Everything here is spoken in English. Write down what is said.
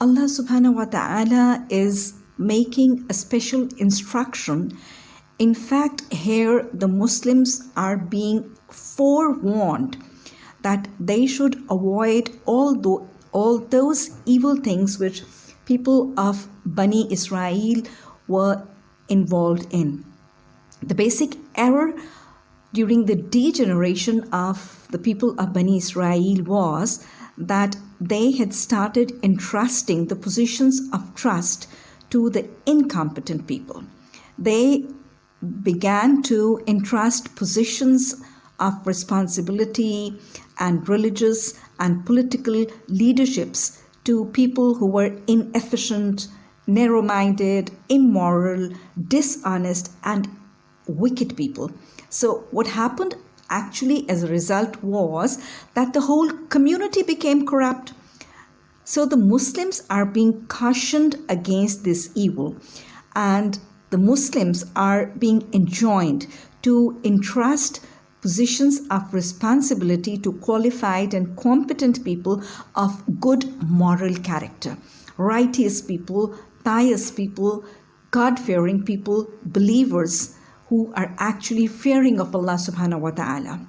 Allah subhanahu wa ta'ala is making a special instruction. In fact, here the Muslims are being forewarned that they should avoid all, tho- all those evil things which people of Bani Israel were involved in. The basic error during the degeneration of the people of Bani Israel was that they had started entrusting the positions of trust to the incompetent people. They began to entrust positions of responsibility and religious and political leaderships to people who were inefficient, narrow minded, immoral, dishonest, and wicked people. So, what happened actually as a result was that the whole community became corrupt. So, the Muslims are being cautioned against this evil, and the Muslims are being enjoined to entrust positions of responsibility to qualified and competent people of good moral character, righteous people, pious people, God fearing people, believers who are actually fearing of Allah subhanahu wa ta'ala.